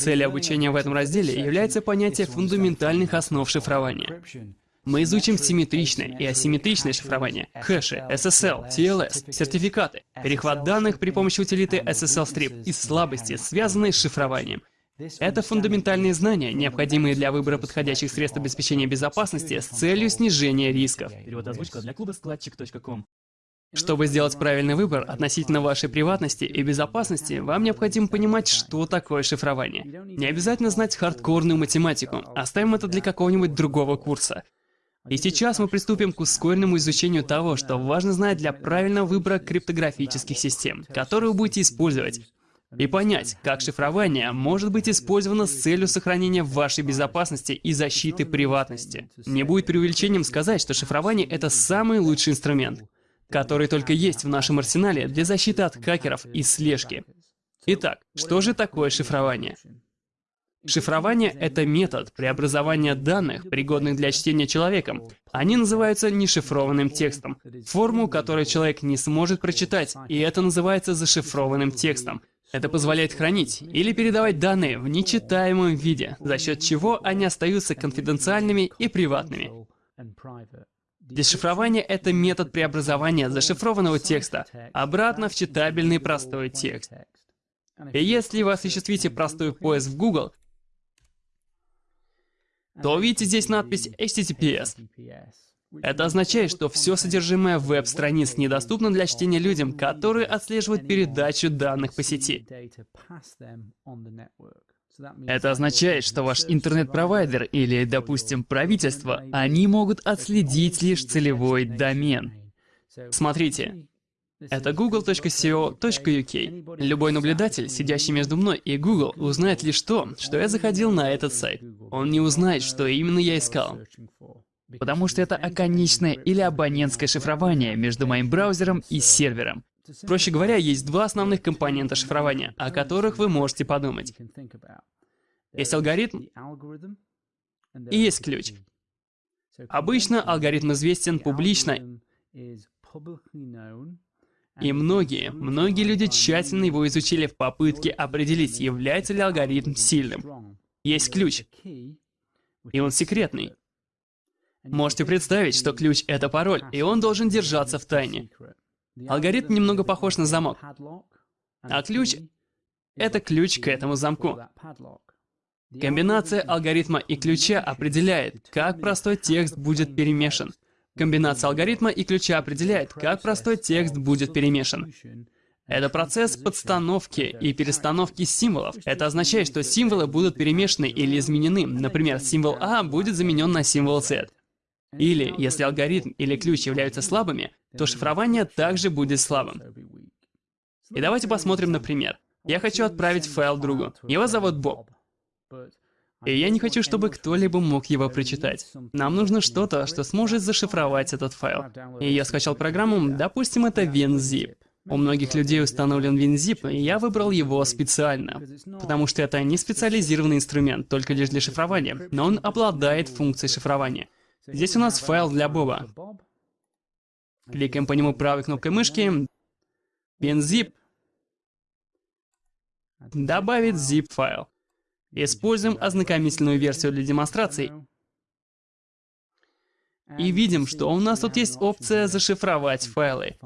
Целью обучения в этом разделе является понятие фундаментальных основ шифрования. Мы изучим симметричное и асимметричное шифрование, хэши, SSL, TLS, сертификаты, перехват данных при помощи утилиты SSL Strip и слабости, связанные с шифрованием. Это фундаментальные знания, необходимые для выбора подходящих средств обеспечения безопасности с целью снижения рисков. Перевод озвучка для клуба складчик.ком. Чтобы сделать правильный выбор относительно вашей приватности и безопасности, вам необходимо понимать, что такое шифрование. Не обязательно знать хардкорную математику, оставим это для какого-нибудь другого курса. И сейчас мы приступим к ускоренному изучению того, что важно знать для правильного выбора криптографических систем, которые вы будете использовать, и понять, как шифрование может быть использовано с целью сохранения вашей безопасности и защиты приватности. Не будет преувеличением сказать, что шифрование — это самый лучший инструмент который только есть в нашем арсенале для защиты от хакеров и слежки. Итак, что же такое шифрование? Шифрование — это метод преобразования данных, пригодных для чтения человеком. Они называются нешифрованным текстом, форму, которую человек не сможет прочитать, и это называется зашифрованным текстом. Это позволяет хранить или передавать данные в нечитаемом виде, за счет чего они остаются конфиденциальными и приватными. Дешифрование — это метод преобразования зашифрованного текста обратно в читабельный простой текст. И если вы осуществите простой поиск в Google, то увидите здесь надпись HTTPS. Это означает, что все содержимое веб-страниц недоступно для чтения людям, которые отслеживают передачу данных по сети. Это означает, что ваш интернет-провайдер или, допустим, правительство, они могут отследить лишь целевой домен. Смотрите, это google.co.uk. Любой наблюдатель, сидящий между мной и Google, узнает лишь то, что я заходил на этот сайт. Он не узнает, что именно я искал. Потому что это оконечное или абонентское шифрование между моим браузером и сервером. Проще говоря, есть два основных компонента шифрования, о которых вы можете подумать. Есть алгоритм и есть ключ. Обычно алгоритм известен публично, и многие, многие люди тщательно его изучили в попытке определить, является ли алгоритм сильным. Есть ключ, и он секретный. Можете представить, что ключ — это пароль, и он должен держаться в тайне. Алгоритм немного похож на замок, а ключ — это ключ к этому замку. Комбинация алгоритма и ключа определяет, как простой текст будет перемешан. Комбинация алгоритма и ключа определяет, как простой текст будет перемешан. Это процесс подстановки и перестановки символов. Это означает, что символы будут перемешаны или изменены. Например, символ А будет заменен на символ Z. Или, если алгоритм или ключ являются слабыми, то шифрование также будет слабым. И давайте посмотрим на пример. Я хочу отправить файл другу. Его зовут Боб. И я не хочу, чтобы кто-либо мог его прочитать. Нам нужно что-то, что сможет зашифровать этот файл. И я скачал программу, допустим, это WinZip. У многих людей установлен WinZip, и я выбрал его специально, потому что это не специализированный инструмент, только лишь для шифрования, но он обладает функцией шифрования. Здесь у нас файл для Боба. Кликаем по нему правой кнопкой мышки. WinZip. Добавить zip-файл. Используем ознакомительную версию для демонстрации. И видим, что у нас тут есть опция «Зашифровать файлы».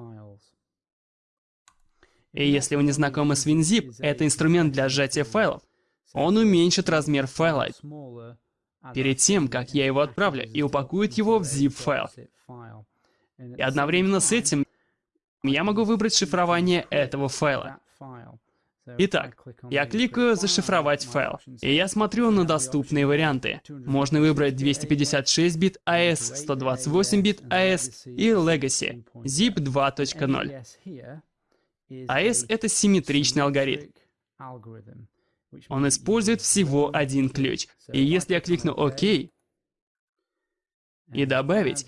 И если вы не знакомы с WinZip, это инструмент для сжатия файлов. Он уменьшит размер файла перед тем, как я его отправлю, и упакует его в zip-файл. И одновременно с этим я могу выбрать шифрование этого файла. Итак, я кликаю «Зашифровать файл», и я смотрю на доступные варианты. Можно выбрать 256 бит AES, 128 бит AES и Legacy, ZIP 2.0. AES — это симметричный алгоритм. Он использует всего один ключ. И если я кликну «Ок» и «Добавить»,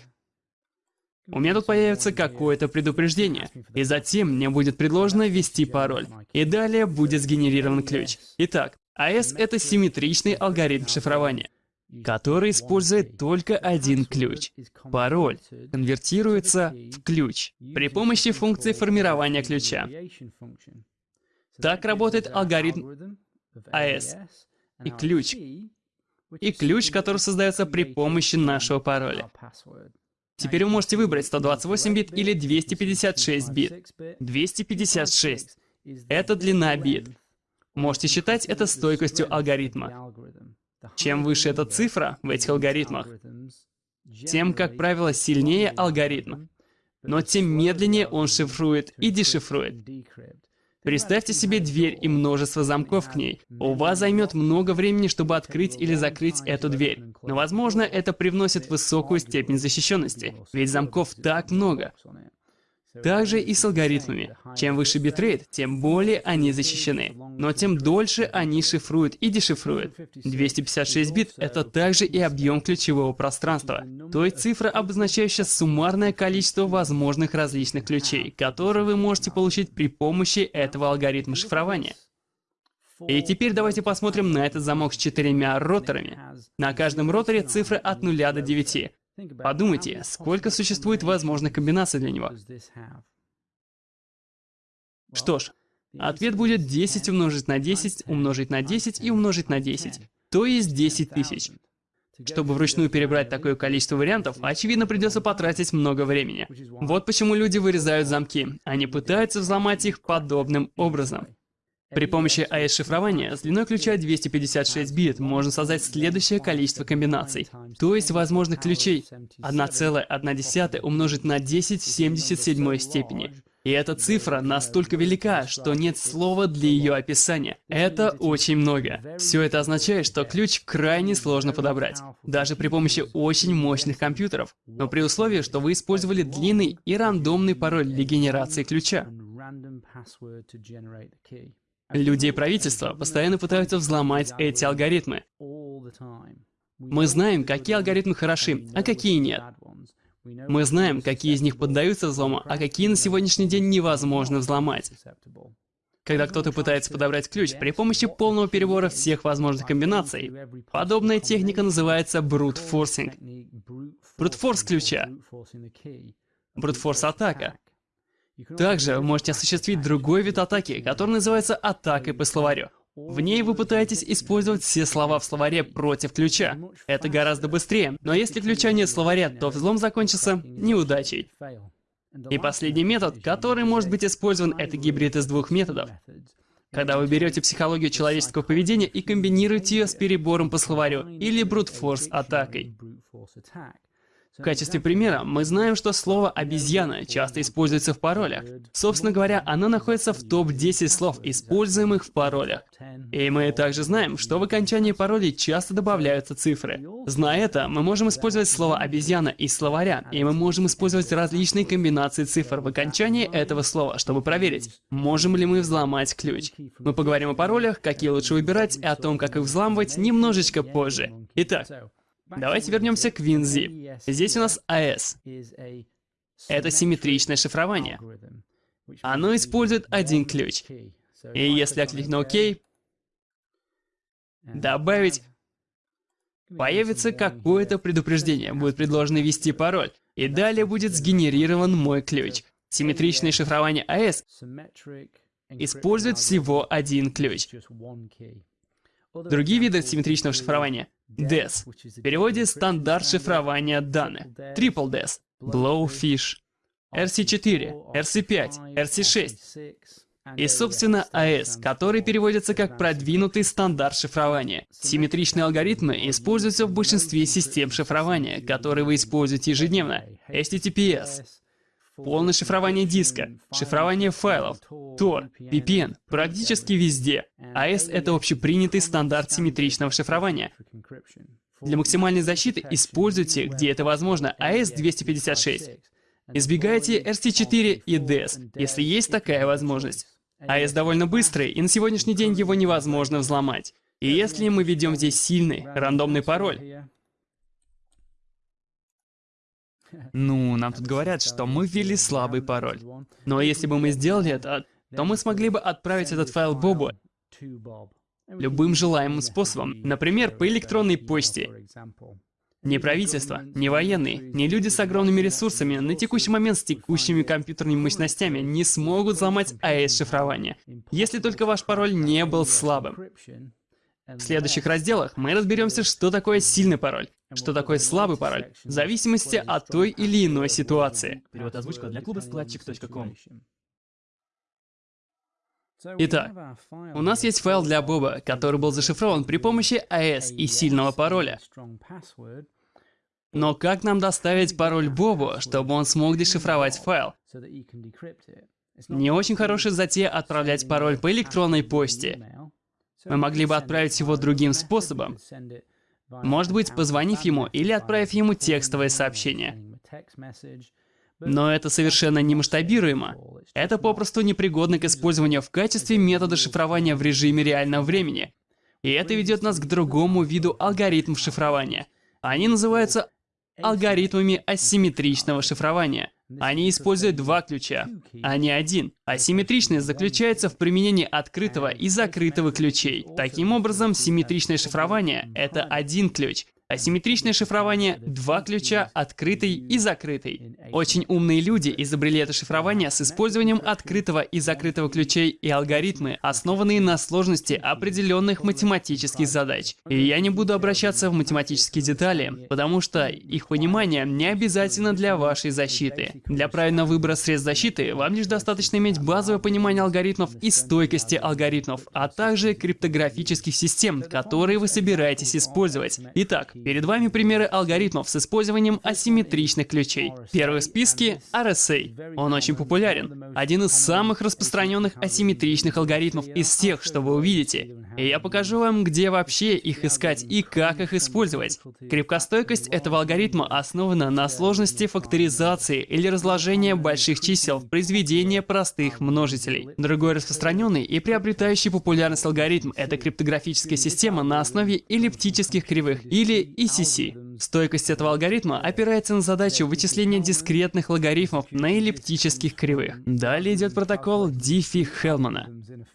у меня тут появится какое-то предупреждение, и затем мне будет предложено ввести пароль, и далее будет сгенерирован ключ. Итак, AES — это симметричный алгоритм шифрования, который использует только один ключ. Пароль конвертируется в ключ при помощи функции формирования ключа. Так работает алгоритм AES. и ключ. И ключ, который создается при помощи нашего пароля. Теперь вы можете выбрать 128 бит или 256 бит. 256 — это длина бит. Можете считать это стойкостью алгоритма. Чем выше эта цифра в этих алгоритмах, тем, как правило, сильнее алгоритм. Но тем медленнее он шифрует и дешифрует. Представьте себе дверь и множество замков к ней. У вас займет много времени, чтобы открыть или закрыть эту дверь. Но, возможно, это привносит высокую степень защищенности, ведь замков так много. Также и с алгоритмами. Чем выше битрейт, тем более они защищены. Но тем дольше они шифруют и дешифруют. 256 бит — это также и объем ключевого пространства. То есть цифра, обозначающая суммарное количество возможных различных ключей, которые вы можете получить при помощи этого алгоритма шифрования. И теперь давайте посмотрим на этот замок с четырьмя роторами. На каждом роторе цифры от 0 до 9. Подумайте, сколько существует возможных комбинаций для него. Что ж, ответ будет 10 умножить на 10, умножить на 10 и умножить на 10. То есть 10 тысяч. Чтобы вручную перебрать такое количество вариантов, очевидно придется потратить много времени. Вот почему люди вырезают замки. Они пытаются взломать их подобным образом. При помощи AES-шифрования с длиной ключа 256 бит можно создать следующее количество комбинаций. То есть возможных ключей 1,1 умножить на 10 в 77 степени. И эта цифра настолько велика, что нет слова для ее описания. Это очень много. Все это означает, что ключ крайне сложно подобрать, даже при помощи очень мощных компьютеров, но при условии, что вы использовали длинный и рандомный пароль для генерации ключа. Люди и правительство постоянно пытаются взломать эти алгоритмы. Мы знаем, какие алгоритмы хороши, а какие нет. Мы знаем, какие из них поддаются взлому, а какие на сегодняшний день невозможно взломать. Когда кто-то пытается подобрать ключ при помощи полного перебора всех возможных комбинаций, подобная техника называется брутфорсинг. Брутфорс ключа. Брутфорс атака. Также вы можете осуществить другой вид атаки, который называется атакой по словарю. В ней вы пытаетесь использовать все слова в словаре против ключа. Это гораздо быстрее, но если ключа нет в словаре, то взлом закончится неудачей. И последний метод, который может быть использован, это гибрид из двух методов. Когда вы берете психологию человеческого поведения и комбинируете ее с перебором по словарю или брутфорс атакой. В качестве примера, мы знаем, что слово «обезьяна» часто используется в паролях. Собственно говоря, оно находится в топ-10 слов, используемых в паролях. И мы также знаем, что в окончании паролей часто добавляются цифры. Зная это, мы можем использовать слово «обезьяна» из словаря, и мы можем использовать различные комбинации цифр в окончании этого слова, чтобы проверить, можем ли мы взломать ключ. Мы поговорим о паролях, какие лучше выбирать, и о том, как их взламывать немножечко позже. Итак, Давайте вернемся к WinZip. Здесь у нас AES. Это симметричное шифрование. Оно использует один ключ. И если я кликну ОК, добавить, появится какое-то предупреждение. Будет предложено ввести пароль. И далее будет сгенерирован мой ключ. Симметричное шифрование AES использует всего один ключ. Другие виды симметричного шифрования DES. В переводе стандарт шифрования данных. Triple DES. Blowfish. RC4, RC5, RC6. И, собственно, AES, который переводится как продвинутый стандарт шифрования. Симметричные алгоритмы используются в большинстве систем шифрования, которые вы используете ежедневно. HTTPS, полное шифрование диска, шифрование файлов, Tor, VPN, практически везде. AES — это общепринятый стандарт симметричного шифрования. Для максимальной защиты используйте, где это возможно, AES-256. Избегайте RC4 и DES, если есть такая возможность. AES довольно быстрый, и на сегодняшний день его невозможно взломать. И если мы ведем здесь сильный, рандомный пароль, ну, нам тут говорят, что мы ввели слабый пароль. Но если бы мы сделали это, то мы смогли бы отправить этот файл Бобу любым желаемым способом, например, по электронной почте. Ни правительство, ни военные, ни люди с огромными ресурсами на текущий момент с текущими компьютерными мощностями не смогут взломать AES-шифрование, если только ваш пароль не был слабым. В следующих разделах мы разберемся, что такое сильный пароль, что такое слабый пароль, в зависимости от той или иной ситуации. Перевод озвучка для клуба складчик.ком. Итак, у нас есть файл для Боба, который был зашифрован при помощи AES и сильного пароля. Но как нам доставить пароль Бобу, чтобы он смог дешифровать файл? Не очень хорошая затея отправлять пароль по электронной почте. Мы могли бы отправить его другим способом. Может быть, позвонив ему или отправив ему текстовое сообщение. Но это совершенно не масштабируемо. Это попросту непригодно к использованию в качестве метода шифрования в режиме реального времени. И это ведет нас к другому виду алгоритмов шифрования. Они называются алгоритмами асимметричного шифрования. Они используют два ключа, а не один. Асимметричность заключается в применении открытого и закрытого ключей. Таким образом, симметричное шифрование — это один ключ, Асимметричное шифрование — два ключа, открытый и закрытый. Очень умные люди изобрели это шифрование с использованием открытого и закрытого ключей и алгоритмы, основанные на сложности определенных математических задач. И я не буду обращаться в математические детали, потому что их понимание не обязательно для вашей защиты. Для правильного выбора средств защиты вам лишь достаточно иметь базовое понимание алгоритмов и стойкости алгоритмов, а также криптографических систем, которые вы собираетесь использовать. Итак, Перед вами примеры алгоритмов с использованием асимметричных ключей. Первый в списке — RSA. Он очень популярен. Один из самых распространенных асимметричных алгоритмов из тех, что вы увидите. И я покажу вам, где вообще их искать и как их использовать. Крепкостойкость этого алгоритма основана на сложности факторизации или разложения больших чисел в произведение простых множителей. Другой распространенный и приобретающий популярность алгоритм — это криптографическая система на основе эллиптических кривых или ECC. Стойкость этого алгоритма опирается на задачу вычисления дискретных логарифмов на эллиптических кривых. Далее идет протокол Диффи-Хелмана.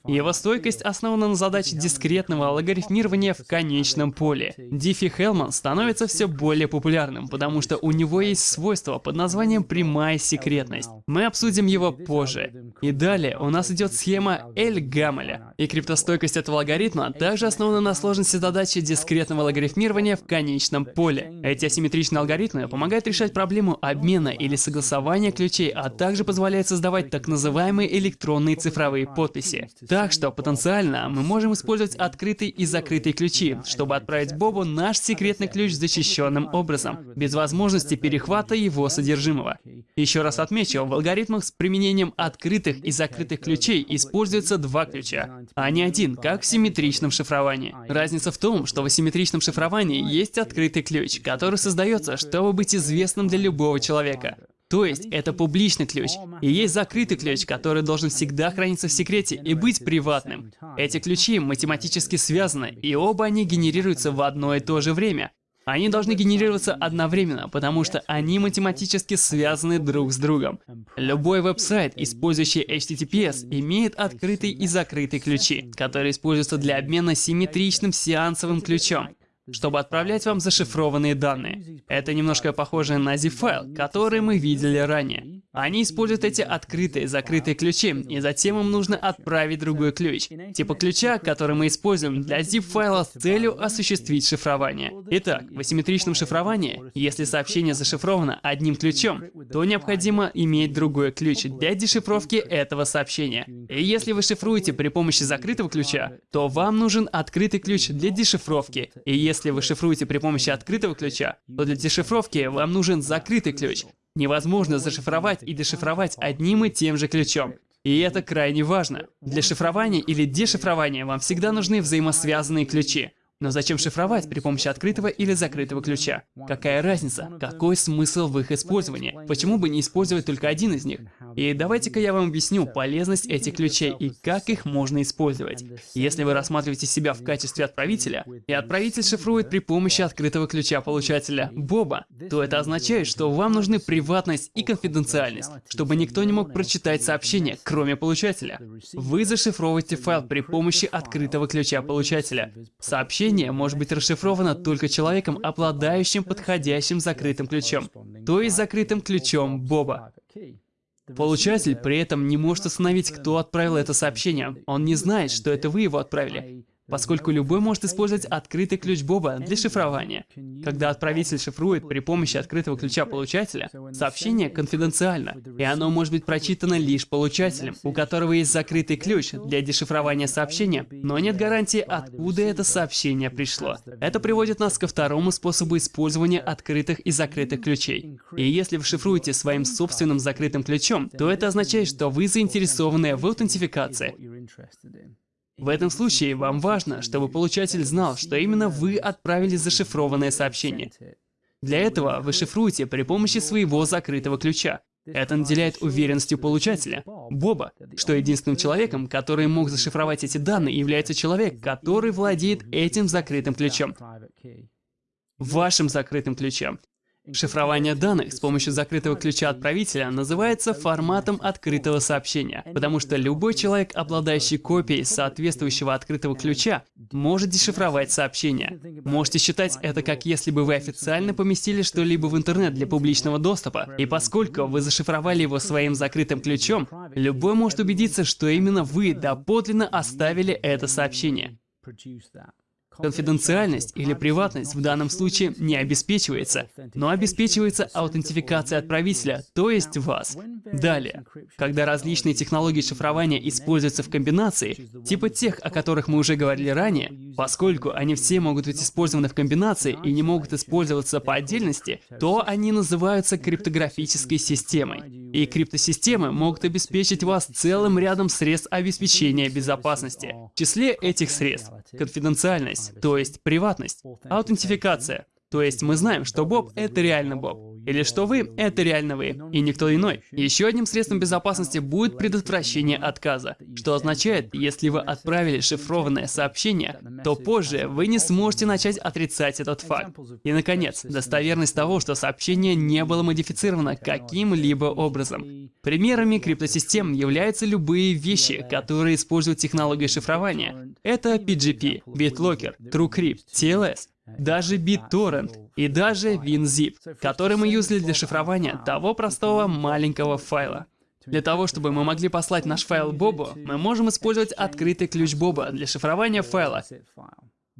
Его стойкость основана на задаче дискретного логарифмирования в конечном поле. Диффи-Хелман становится все более популярным, потому что у него есть свойство под названием прямая секретность. Мы обсудим его позже. И далее у нас идет схема Эль-Гамеля. И криптостойкость этого алгоритма также основана на сложности задачи дискретного логарифмирования в конечном поле. Эти асимметричные алгоритмы помогают решать проблему обмена или согласования ключей, а также позволяют создавать так называемые электронные цифровые подписи. Так что потенциально мы можем использовать открытый и закрытый ключи, чтобы отправить Бобу наш секретный ключ защищенным образом, без возможности перехвата его содержимого. Еще раз отмечу, в алгоритмах с применением открытых и закрытых ключей используются два ключа, а не один, как в симметричном шифровании. Разница в том, что в асимметричном шифровании есть открытый ключ, который создается, чтобы быть известным для любого человека. То есть, это публичный ключ. И есть закрытый ключ, который должен всегда храниться в секрете и быть приватным. Эти ключи математически связаны, и оба они генерируются в одно и то же время. Они должны генерироваться одновременно, потому что они математически связаны друг с другом. Любой веб-сайт, использующий HTTPS, имеет открытый и закрытый ключи, которые используются для обмена симметричным сеансовым ключом чтобы отправлять вам зашифрованные данные. Это немножко похоже на zip-файл, который мы видели ранее. Они используют эти открытые, закрытые ключи, и затем им нужно отправить другой ключ, типа ключа, который мы используем для zip-файла с целью осуществить шифрование. Итак, в асимметричном шифровании, если сообщение зашифровано одним ключом, то необходимо иметь другой ключ для дешифровки этого сообщения. И если вы шифруете при помощи закрытого ключа, то вам нужен открытый ключ для дешифровки. И если вы шифруете при помощи открытого ключа, то для дешифровки вам нужен закрытый ключ, невозможно зашифровать и дешифровать одним и тем же ключом. И это крайне важно. Для шифрования или дешифрования вам всегда нужны взаимосвязанные ключи. Но зачем шифровать при помощи открытого или закрытого ключа? Какая разница? Какой смысл в их использовании? Почему бы не использовать только один из них? И давайте-ка я вам объясню полезность этих ключей и как их можно использовать. Если вы рассматриваете себя в качестве отправителя, и отправитель шифрует при помощи открытого ключа получателя Боба, то это означает, что вам нужны приватность и конфиденциальность, чтобы никто не мог прочитать сообщение, кроме получателя. Вы зашифровываете файл при помощи открытого ключа получателя. Сообщение сообщение может быть расшифровано только человеком, обладающим подходящим закрытым ключом, то есть закрытым ключом Боба. Получатель при этом не может установить, кто отправил это сообщение. Он не знает, что это вы его отправили. Поскольку любой может использовать открытый ключ Боба для шифрования. Когда отправитель шифрует при помощи открытого ключа получателя, сообщение конфиденциально, и оно может быть прочитано лишь получателем, у которого есть закрытый ключ для дешифрования сообщения, но нет гарантии, откуда это сообщение пришло. Это приводит нас ко второму способу использования открытых и закрытых ключей. И если вы шифруете своим собственным закрытым ключом, то это означает, что вы заинтересованы в аутентификации. В этом случае вам важно, чтобы получатель знал, что именно вы отправили зашифрованное сообщение. Для этого вы шифруете при помощи своего закрытого ключа. Это наделяет уверенностью получателя, Боба, что единственным человеком, который мог зашифровать эти данные, является человек, который владеет этим закрытым ключом. Вашим закрытым ключом. Шифрование данных с помощью закрытого ключа отправителя называется форматом открытого сообщения, потому что любой человек, обладающий копией соответствующего открытого ключа, может дешифровать сообщение. Можете считать это как если бы вы официально поместили что-либо в интернет для публичного доступа, и поскольку вы зашифровали его своим закрытым ключом, любой может убедиться, что именно вы доподлинно оставили это сообщение. Конфиденциальность или приватность в данном случае не обеспечивается, но обеспечивается аутентификация отправителя, то есть вас. Далее, когда различные технологии шифрования используются в комбинации, типа тех, о которых мы уже говорили ранее, поскольку они все могут быть использованы в комбинации и не могут использоваться по отдельности, то они называются криптографической системой. И криптосистемы могут обеспечить вас целым рядом средств обеспечения безопасности. В числе этих средств конфиденциальность, то есть приватность, аутентификация, то есть мы знаем, что Боб — это реально Боб. Или что вы — это реально вы, и никто иной. Еще одним средством безопасности будет предотвращение отказа, что означает, если вы отправили шифрованное сообщение, то позже вы не сможете начать отрицать этот факт. И, наконец, достоверность того, что сообщение не было модифицировано каким-либо образом. Примерами криптосистем являются любые вещи, которые используют технологию шифрования. Это PGP, BitLocker, TrueCrypt, TLS, даже BitTorrent и даже WinZip, который мы юзали для шифрования того простого маленького файла. Для того, чтобы мы могли послать наш файл Бобу, мы можем использовать открытый ключ Боба для шифрования файла.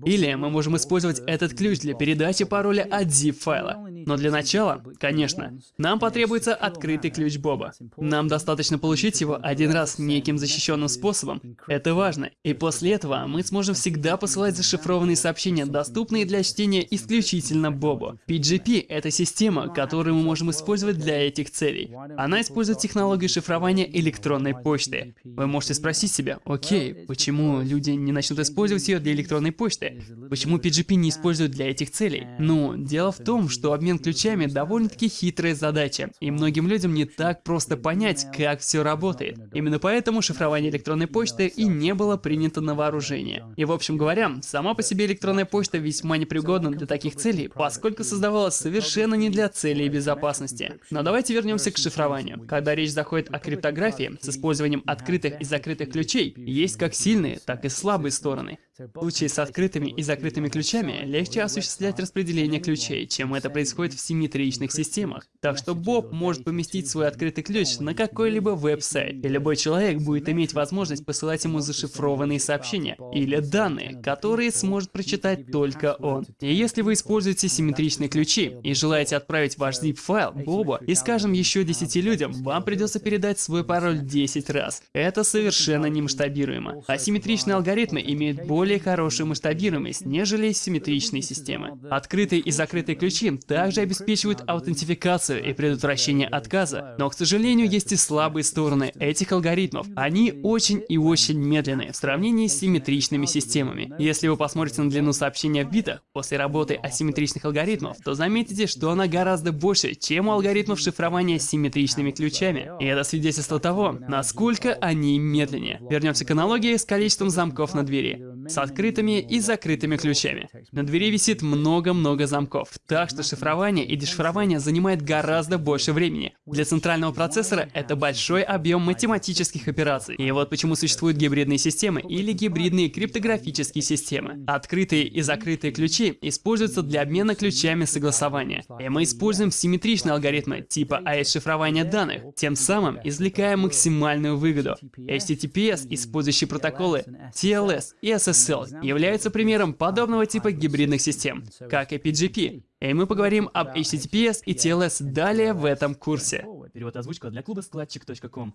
Или мы можем использовать этот ключ для передачи пароля от zip-файла. Но для начала, конечно, нам потребуется открытый ключ Боба. Нам достаточно получить его один раз неким защищенным способом. Это важно. И после этого мы сможем всегда посылать зашифрованные сообщения, доступные для чтения исключительно Бобу. PGP — это система, которую мы можем использовать для этих целей. Она использует технологию шифрования электронной почты. Вы можете спросить себя, окей, почему люди не начнут использовать ее для электронной почты? Почему PGP не используют для этих целей? Ну, дело в том, что обмен ключами довольно-таки хитрая задача, и многим людям не так просто понять, как все работает. Именно поэтому шифрование электронной почты и не было принято на вооружение. И в общем говоря, сама по себе электронная почта весьма непригодна для таких целей, поскольку создавалась совершенно не для целей безопасности. Но давайте вернемся к шифрованию. Когда речь заходит о криптографии с использованием открытых и закрытых ключей, есть как сильные, так и слабые стороны. В случае с открытыми и закрытыми ключами легче осуществлять распределение ключей, чем это происходит в симметричных системах. Так что Боб может поместить свой открытый ключ на какой-либо веб-сайт, и любой человек будет иметь возможность посылать ему зашифрованные сообщения или данные, которые сможет прочитать только он. И если вы используете симметричные ключи и желаете отправить ваш zip-файл Бобу и, скажем, еще 10 людям, вам придется передать свой пароль 10 раз. Это совершенно не масштабируемо. Асимметричные алгоритмы имеют более более хорошую масштабируемость, нежели симметричные системы. Открытые и закрытые ключи также обеспечивают аутентификацию и предотвращение отказа, но, к сожалению, есть и слабые стороны этих алгоритмов. Они очень и очень медленные в сравнении с симметричными системами. Если вы посмотрите на длину сообщения в битах после работы асимметричных алгоритмов, то заметите, что она гораздо больше, чем у алгоритмов шифрования симметричными ключами. И это свидетельство того, насколько они медленнее. Вернемся к аналогии с количеством замков на двери с открытыми и закрытыми ключами. На двери висит много-много замков, так что шифрование и дешифрование занимает гораздо больше времени. Для центрального процессора это большой объем математических операций. И вот почему существуют гибридные системы или гибридные криптографические системы. Открытые и закрытые ключи используются для обмена ключами согласования. И мы используем симметричные алгоритмы типа AES-шифрования данных, тем самым извлекая максимальную выгоду. HTTPS, использующий протоколы TLS и SSL SSL является примером подобного типа гибридных систем, как и PGP. И мы поговорим об HTTPS и TLS далее в этом курсе. Перевод озвучка для клуба складчик.ком.